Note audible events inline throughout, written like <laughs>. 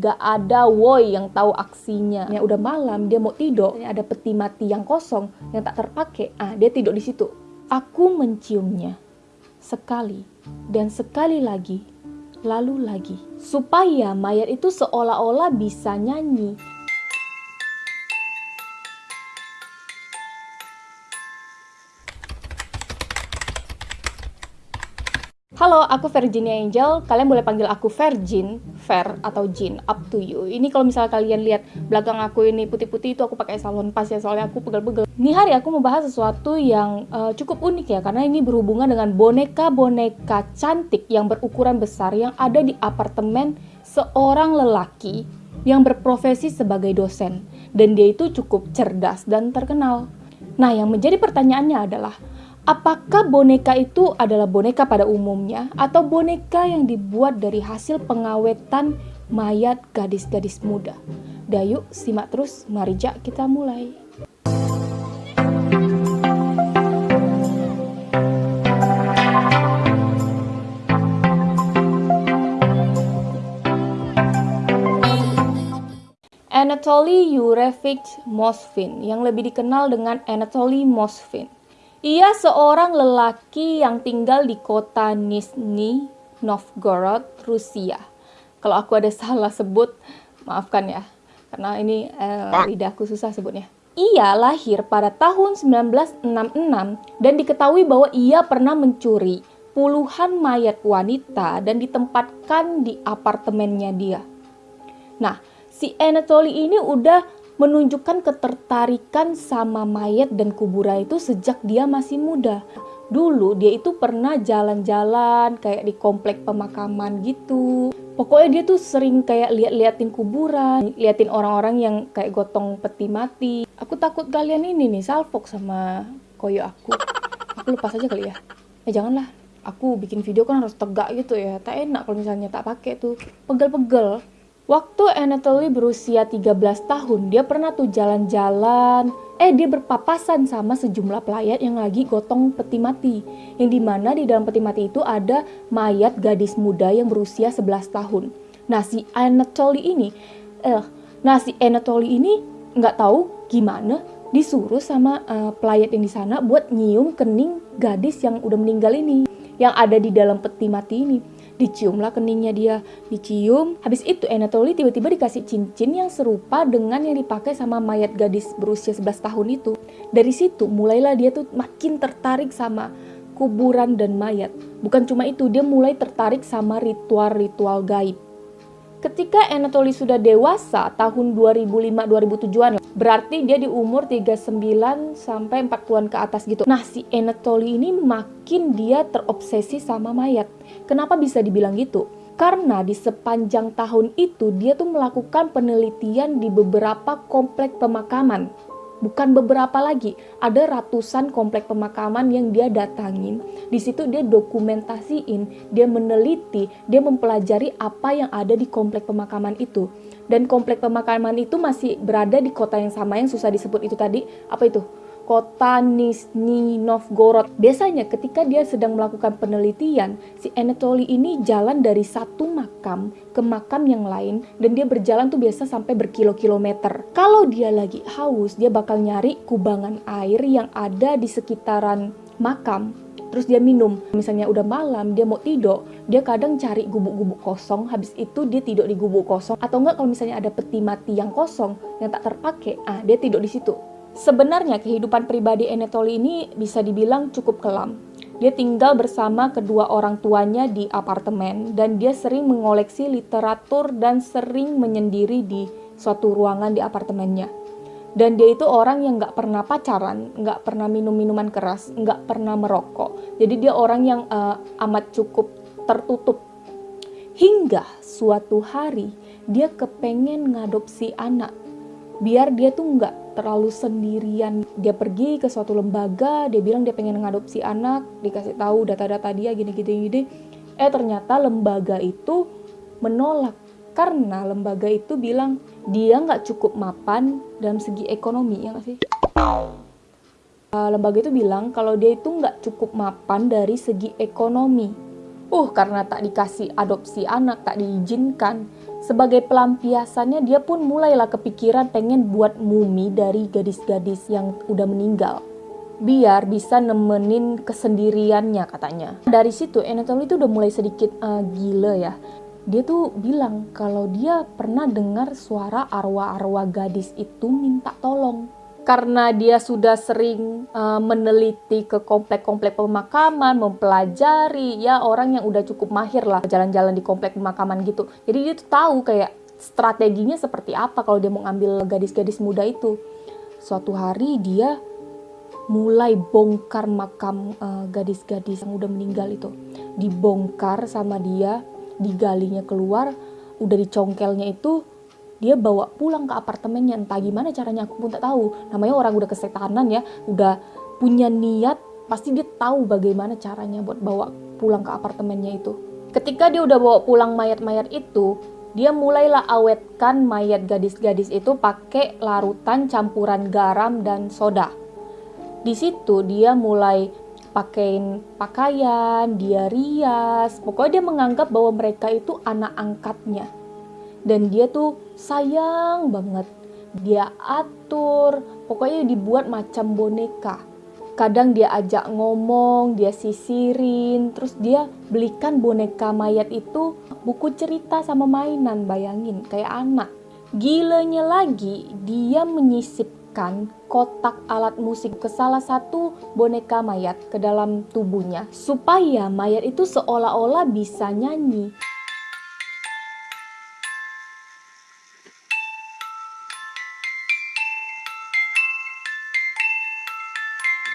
Gak ada woi yang tahu aksinya. Ya udah malam dia mau tidur, ada peti mati yang kosong yang tak terpakai. Ah, dia tidur di situ. Aku menciumnya sekali dan sekali lagi, lalu lagi, supaya mayat itu seolah-olah bisa nyanyi. Halo, aku Virginia Angel. Kalian boleh panggil aku Virgin, Ver atau Jin, up to you. Ini kalau misalnya kalian lihat belakang aku ini putih-putih itu aku pakai salon pas ya soalnya aku pegel-pegel. Ini hari aku mau bahas sesuatu yang uh, cukup unik ya karena ini berhubungan dengan boneka-boneka cantik yang berukuran besar yang ada di apartemen seorang lelaki yang berprofesi sebagai dosen dan dia itu cukup cerdas dan terkenal. Nah, yang menjadi pertanyaannya adalah Apakah boneka itu adalah boneka pada umumnya atau boneka yang dibuat dari hasil pengawetan mayat gadis-gadis muda? Dayu, simak terus, mari jak kita mulai. Anatoly Yurevich Mosfin yang lebih dikenal dengan Anatoly Mosfin ia seorang lelaki yang tinggal di kota Nizhny Novgorod, Rusia. Kalau aku ada <laughs> salah sebut, maafkan ya, karena ini eh, lidahku susah sebutnya. Ia lahir pada tahun 1966 dan diketahui bahwa ia pernah mencuri puluhan mayat wanita dan ditempatkan di apartemennya dia. Nah, si Anatoly ini udah menunjukkan ketertarikan sama mayat dan kuburan itu sejak dia masih muda. Dulu dia itu pernah jalan-jalan kayak di komplek pemakaman gitu. Pokoknya dia tuh sering kayak lihat-liatin kuburan, liatin orang-orang yang kayak gotong peti mati. Aku takut kalian ini nih salfok sama koyo aku. Aku lepas aja kali ya. Eh janganlah, aku bikin video kan harus tegak gitu ya. Tak enak kalau misalnya tak pakai tuh pegel-pegel. Waktu Anatoly berusia 13 tahun, dia pernah tuh jalan-jalan. Eh, dia berpapasan sama sejumlah pelayat yang lagi gotong peti mati. Yang di mana di dalam peti mati itu ada mayat gadis muda yang berusia 11 tahun. Nah, si Anatoly ini, eh, nah si Anatoly ini nggak tahu gimana disuruh sama uh, pelayat yang di sana buat nyium kening gadis yang udah meninggal ini, yang ada di dalam peti mati ini diciumlah keningnya dia, dicium. Habis itu Anatoly tiba-tiba dikasih cincin yang serupa dengan yang dipakai sama mayat gadis berusia 11 tahun itu. Dari situ mulailah dia tuh makin tertarik sama kuburan dan mayat. Bukan cuma itu, dia mulai tertarik sama ritual-ritual gaib. Ketika Anatoly sudah dewasa, tahun 2005-2007an, berarti dia di umur 39 sampai 40-an ke atas gitu. Nah, si Anatoly ini makin dia terobsesi sama mayat. Kenapa bisa dibilang gitu? Karena di sepanjang tahun itu dia tuh melakukan penelitian di beberapa komplek pemakaman bukan beberapa lagi, ada ratusan komplek pemakaman yang dia datangin. Di situ dia dokumentasiin, dia meneliti, dia mempelajari apa yang ada di komplek pemakaman itu. Dan komplek pemakaman itu masih berada di kota yang sama yang susah disebut itu tadi. Apa itu? Kota Nizhny Novgorod. Biasanya ketika dia sedang melakukan penelitian, si Anatoly ini jalan dari satu makam ke makam yang lain dan dia berjalan tuh biasa sampai berkilo-kilometer. Kalau dia lagi haus, dia bakal nyari kubangan air yang ada di sekitaran makam terus dia minum. Misalnya udah malam, dia mau tidur, dia kadang cari gubuk-gubuk kosong, habis itu dia tidur di gubuk kosong. Atau enggak kalau misalnya ada peti mati yang kosong, yang tak terpakai, ah dia tidur di situ. Sebenarnya kehidupan pribadi Anatoly ini bisa dibilang cukup kelam. Dia tinggal bersama kedua orang tuanya di apartemen dan dia sering mengoleksi literatur dan sering menyendiri di suatu ruangan di apartemennya. Dan dia itu orang yang nggak pernah pacaran, nggak pernah minum minuman keras, nggak pernah merokok. Jadi dia orang yang uh, amat cukup tertutup. Hingga suatu hari dia kepengen ngadopsi anak. Biar dia tuh nggak terlalu sendirian. Dia pergi ke suatu lembaga, dia bilang dia pengen ngadopsi anak, dikasih tahu data-data dia gini-gini gini. Eh ternyata lembaga itu menolak karena lembaga itu bilang dia nggak cukup mapan dalam segi ekonomi ya nggak sih? Uh, lembaga itu bilang kalau dia itu nggak cukup mapan dari segi ekonomi. Uh, karena tak dikasih adopsi anak, tak diizinkan. Sebagai pelampiasannya dia pun mulailah kepikiran pengen buat mumi dari gadis-gadis yang udah meninggal. Biar bisa nemenin kesendiriannya katanya. Dari situ Anatoly itu udah mulai sedikit uh, gila ya. Dia tuh bilang kalau dia pernah dengar suara arwah-arwah gadis itu minta tolong karena dia sudah sering uh, meneliti ke komplek-komplek pemakaman, mempelajari ya orang yang udah cukup mahir lah jalan-jalan di komplek pemakaman gitu. Jadi dia tuh tahu kayak strateginya seperti apa kalau dia mau ngambil gadis-gadis muda itu. Suatu hari dia mulai bongkar makam uh, gadis-gadis yang udah meninggal itu. Dibongkar sama dia, digalinya keluar, udah dicongkelnya itu dia bawa pulang ke apartemennya entah gimana caranya aku pun tak tahu. Namanya orang udah kesetanan ya udah punya niat pasti dia tahu bagaimana caranya buat bawa pulang ke apartemennya itu. Ketika dia udah bawa pulang mayat-mayat itu dia mulailah awetkan mayat gadis-gadis itu pakai larutan campuran garam dan soda. Di situ dia mulai pakaiin pakaian, dia rias, pokoknya dia menganggap bahwa mereka itu anak angkatnya. Dan dia tuh sayang banget. Dia atur. Pokoknya dibuat macam boneka. Kadang dia ajak ngomong dia sisirin. Terus dia belikan boneka mayat itu buku cerita sama mainan bayangin kayak anak. Gilanya lagi dia menyisipkan kotak alat musik ke salah satu boneka mayat ke dalam tubuhnya supaya mayat itu seolah-olah bisa nyanyi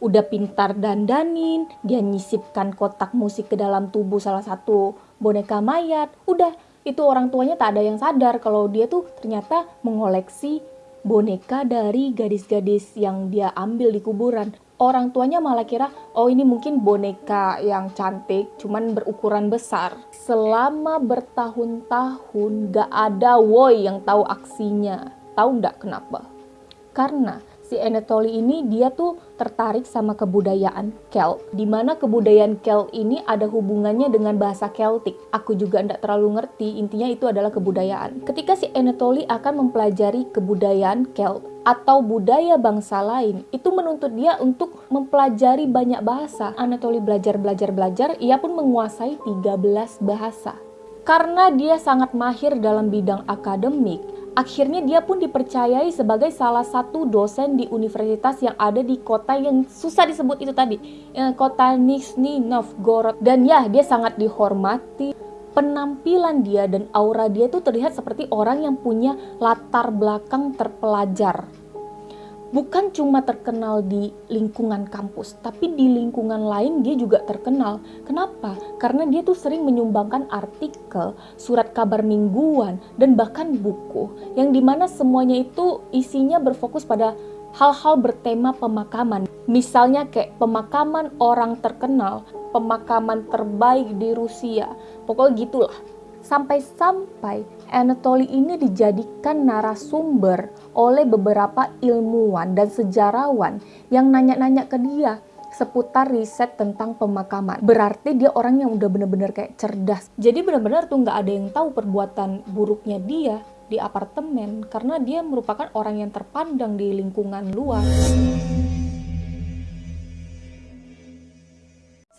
udah pintar dandanin, dia nyisipkan kotak musik ke dalam tubuh salah satu boneka mayat. Udah, itu orang tuanya tak ada yang sadar kalau dia tuh ternyata mengoleksi boneka dari gadis-gadis yang dia ambil di kuburan. Orang tuanya malah kira, oh ini mungkin boneka yang cantik, cuman berukuran besar. Selama bertahun-tahun gak ada woi yang tahu aksinya. Tahu nggak kenapa? Karena si Anatoly ini dia tuh tertarik sama kebudayaan Celt, di mana kebudayaan Celt ini ada hubungannya dengan bahasa Celtic. Aku juga tidak terlalu ngerti, intinya itu adalah kebudayaan. Ketika si Anatoly akan mempelajari kebudayaan Celt atau budaya bangsa lain, itu menuntut dia untuk mempelajari banyak bahasa. Anatoly belajar, belajar, belajar, ia pun menguasai 13 bahasa. Karena dia sangat mahir dalam bidang akademik, Akhirnya dia pun dipercayai sebagai salah satu dosen di universitas yang ada di kota yang susah disebut itu tadi, eh, kota Nizhny Novgorod. Dan ya, dia sangat dihormati. Penampilan dia dan aura dia itu terlihat seperti orang yang punya latar belakang terpelajar bukan cuma terkenal di lingkungan kampus, tapi di lingkungan lain dia juga terkenal. Kenapa? Karena dia tuh sering menyumbangkan artikel, surat kabar mingguan, dan bahkan buku, yang di mana semuanya itu isinya berfokus pada hal-hal bertema pemakaman. Misalnya kayak pemakaman orang terkenal, pemakaman terbaik di Rusia, pokoknya gitulah. Sampai-sampai Anatoly ini dijadikan narasumber oleh beberapa ilmuwan dan sejarawan yang nanya-nanya ke dia seputar riset tentang pemakaman. Berarti dia orang yang udah bener-bener kayak cerdas. Jadi bener-bener tuh nggak ada yang tahu perbuatan buruknya dia di apartemen karena dia merupakan orang yang terpandang di lingkungan luar.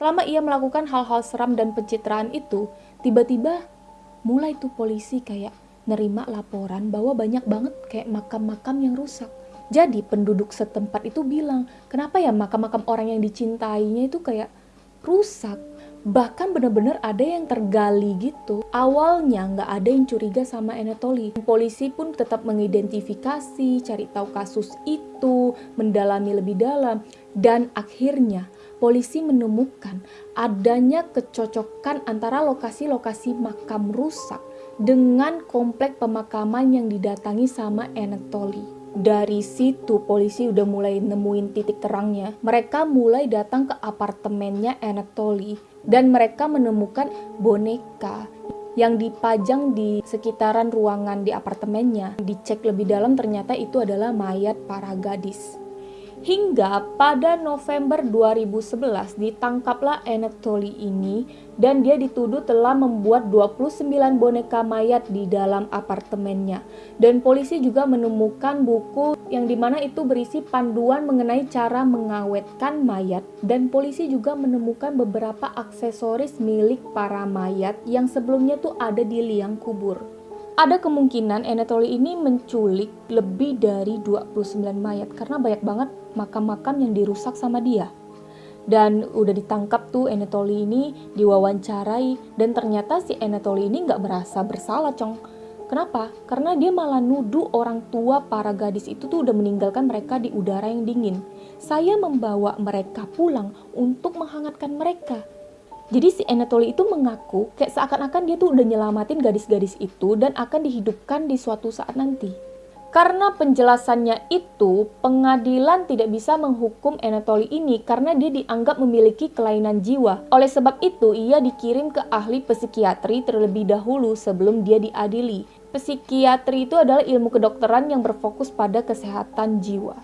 Selama ia melakukan hal-hal seram dan pencitraan itu, tiba-tiba mulai tuh polisi kayak nerima laporan bahwa banyak banget kayak makam-makam yang rusak. Jadi penduduk setempat itu bilang, kenapa ya makam-makam orang yang dicintainya itu kayak rusak? Bahkan bener-bener ada yang tergali gitu. Awalnya nggak ada yang curiga sama Anatoly. Polisi pun tetap mengidentifikasi, cari tahu kasus itu, mendalami lebih dalam. Dan akhirnya polisi menemukan adanya kecocokan antara lokasi-lokasi makam rusak dengan komplek pemakaman yang didatangi sama Anatoly. Dari situ polisi udah mulai nemuin titik terangnya. Mereka mulai datang ke apartemennya Anatoly dan mereka menemukan boneka yang dipajang di sekitaran ruangan di apartemennya. Dicek lebih dalam ternyata itu adalah mayat para gadis Hingga pada November 2011 ditangkaplah Anatoly ini dan dia dituduh telah membuat 29 boneka mayat di dalam apartemennya. Dan polisi juga menemukan buku yang di mana itu berisi panduan mengenai cara mengawetkan mayat. Dan polisi juga menemukan beberapa aksesoris milik para mayat yang sebelumnya tuh ada di liang kubur. Ada kemungkinan Anatoly ini menculik lebih dari 29 mayat karena banyak banget makam-makam yang dirusak sama dia. Dan udah ditangkap tuh Anatoly ini diwawancarai dan ternyata si Anatoly ini nggak merasa bersalah cong. Kenapa? Karena dia malah nuduh orang tua para gadis itu tuh udah meninggalkan mereka di udara yang dingin. Saya membawa mereka pulang untuk menghangatkan mereka. Jadi si Anatoly itu mengaku kayak seakan-akan dia tuh udah nyelamatin gadis-gadis itu dan akan dihidupkan di suatu saat nanti. Karena penjelasannya itu, pengadilan tidak bisa menghukum Anatoly ini karena dia dianggap memiliki kelainan jiwa. Oleh sebab itu, ia dikirim ke ahli psikiatri terlebih dahulu sebelum dia diadili. Psikiatri itu adalah ilmu kedokteran yang berfokus pada kesehatan jiwa.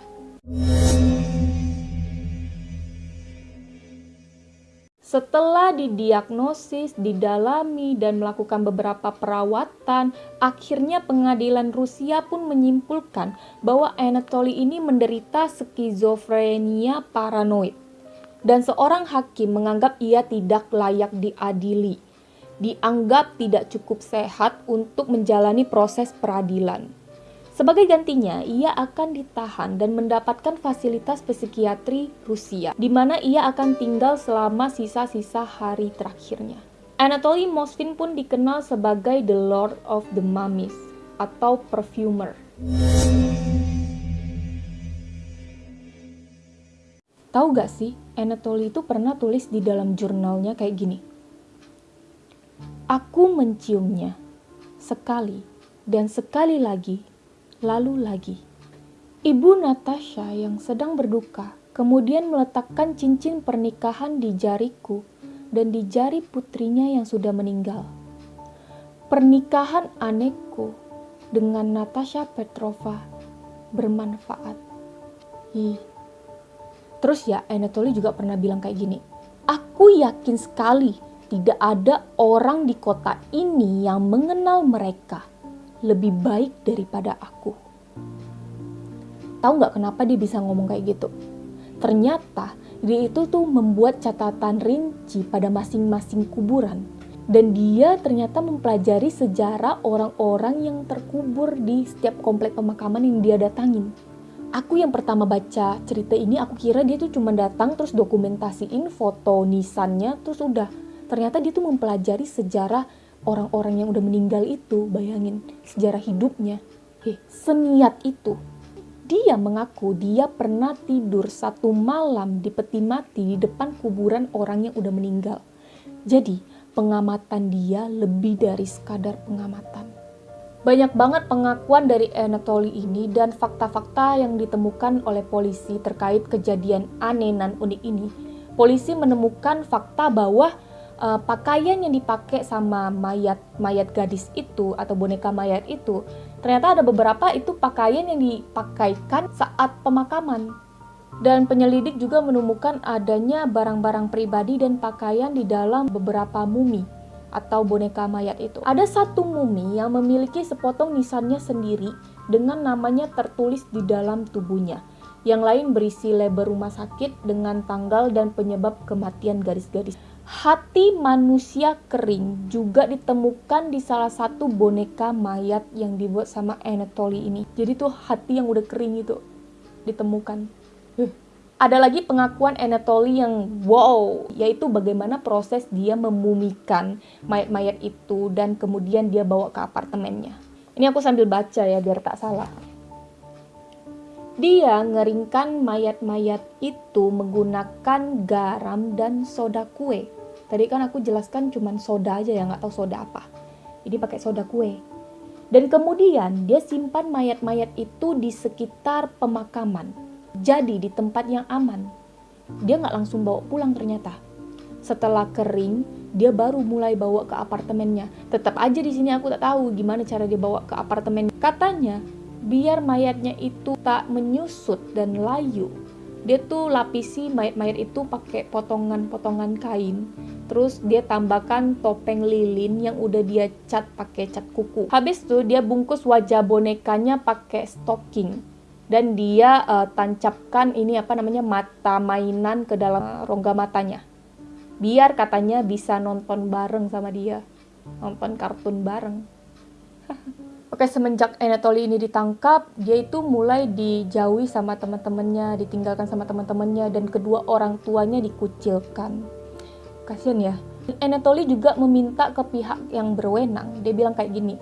Setelah didiagnosis, didalami, dan melakukan beberapa perawatan, akhirnya pengadilan Rusia pun menyimpulkan bahwa Anatoly ini menderita skizofrenia paranoid. Dan seorang hakim menganggap ia tidak layak diadili. Dianggap tidak cukup sehat untuk menjalani proses peradilan. Sebagai gantinya, ia akan ditahan dan mendapatkan fasilitas psikiatri Rusia, di mana ia akan tinggal selama sisa-sisa hari terakhirnya. Anatoly Moskvin pun dikenal sebagai The Lord of the Mummies atau perfumer. Tahu gak sih, Anatoly itu pernah tulis di dalam jurnalnya kayak gini. Aku menciumnya sekali dan sekali lagi lalu lagi. Ibu Natasha yang sedang berduka kemudian meletakkan cincin pernikahan di jariku dan di jari putrinya yang sudah meninggal. Pernikahan anekku dengan Natasha Petrova bermanfaat. Ih. Terus ya, Anatoly juga pernah bilang kayak gini. Aku yakin sekali tidak ada orang di kota ini yang mengenal mereka lebih baik daripada aku. Tahu nggak kenapa dia bisa ngomong kayak gitu? Ternyata dia itu tuh membuat catatan rinci pada masing-masing kuburan. Dan dia ternyata mempelajari sejarah orang-orang yang terkubur di setiap komplek pemakaman yang dia datangin. Aku yang pertama baca cerita ini, aku kira dia tuh cuma datang terus dokumentasiin foto nisannya, terus udah. Ternyata dia tuh mempelajari sejarah orang-orang yang udah meninggal itu, bayangin sejarah hidupnya. Heh, seniat itu. Dia mengaku dia pernah tidur satu malam di peti mati di depan kuburan orang yang udah meninggal. Jadi, pengamatan dia lebih dari sekadar pengamatan. Banyak banget pengakuan dari Anatoly ini dan fakta-fakta yang ditemukan oleh polisi terkait kejadian aneh dan unik ini. Polisi menemukan fakta bahwa uh, pakaian yang dipakai sama mayat mayat gadis itu atau boneka mayat itu ternyata ada beberapa itu pakaian yang dipakaikan saat pemakaman dan penyelidik juga menemukan adanya barang-barang pribadi dan pakaian di dalam beberapa mumi atau boneka mayat itu. Ada satu mumi yang memiliki sepotong nisannya sendiri dengan namanya tertulis di dalam tubuhnya. Yang lain berisi label rumah sakit dengan tanggal dan penyebab kematian garis-garis. Hati manusia kering juga ditemukan di salah satu boneka mayat yang dibuat sama Anatoly ini. Jadi tuh hati yang udah kering itu ditemukan. Ada lagi pengakuan Anatoly yang wow, yaitu bagaimana proses dia memumikan mayat-mayat itu dan kemudian dia bawa ke apartemennya. Ini aku sambil baca ya biar tak salah. Dia ngeringkan mayat-mayat itu menggunakan garam dan soda kue. Tadi kan aku jelaskan cuman soda aja ya, nggak tahu soda apa. Jadi pakai soda kue. Dan kemudian dia simpan mayat-mayat itu di sekitar pemakaman. Jadi di tempat yang aman. Dia nggak langsung bawa pulang ternyata. Setelah kering, dia baru mulai bawa ke apartemennya. Tetap aja di sini aku tak tahu gimana cara dia bawa ke apartemen. Katanya, biar mayatnya itu tak menyusut dan layu, dia tuh lapisi mayat-mayat itu pakai potongan-potongan kain terus dia tambahkan topeng lilin yang udah dia cat pakai cat kuku. Habis tuh dia bungkus wajah bonekanya pakai stocking. Dan dia uh, tancapkan ini apa namanya mata mainan ke dalam rongga matanya. Biar katanya bisa nonton bareng sama dia. Nonton kartun bareng. <laughs> Oke, semenjak Anatoly ini ditangkap, dia itu mulai dijauhi sama teman-temannya, ditinggalkan sama teman-temannya, dan kedua orang tuanya dikucilkan. Kasian ya. Anatoly juga meminta ke pihak yang berwenang. Dia bilang kayak gini,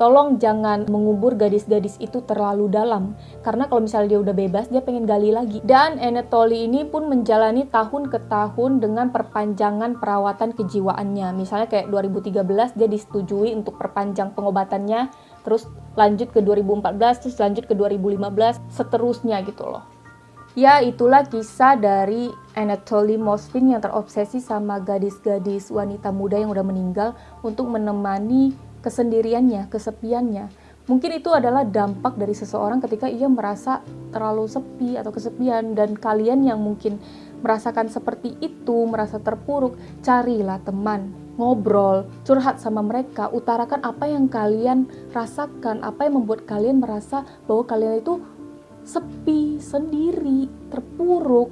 tolong jangan mengubur gadis-gadis itu terlalu dalam karena kalau misalnya dia udah bebas dia pengen gali lagi dan Anatoly ini pun menjalani tahun ke tahun dengan perpanjangan perawatan kejiwaannya misalnya kayak 2013 dia disetujui untuk perpanjang pengobatannya terus lanjut ke 2014 terus lanjut ke 2015 seterusnya gitu loh Ya, itulah kisah dari Anatoly Moskvin yang terobsesi sama gadis-gadis wanita muda yang udah meninggal untuk menemani kesendiriannya, kesepiannya. Mungkin itu adalah dampak dari seseorang ketika ia merasa terlalu sepi atau kesepian dan kalian yang mungkin merasakan seperti itu, merasa terpuruk, carilah teman, ngobrol, curhat sama mereka, utarakan apa yang kalian rasakan, apa yang membuat kalian merasa bahwa kalian itu sepi, sendiri, terpuruk.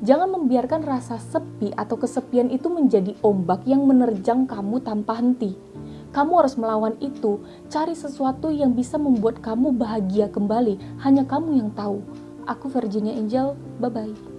Jangan membiarkan rasa sepi atau kesepian itu menjadi ombak yang menerjang kamu tanpa henti. Kamu harus melawan itu. Cari sesuatu yang bisa membuat kamu bahagia kembali. Hanya kamu yang tahu. Aku Virginia Angel. Bye bye.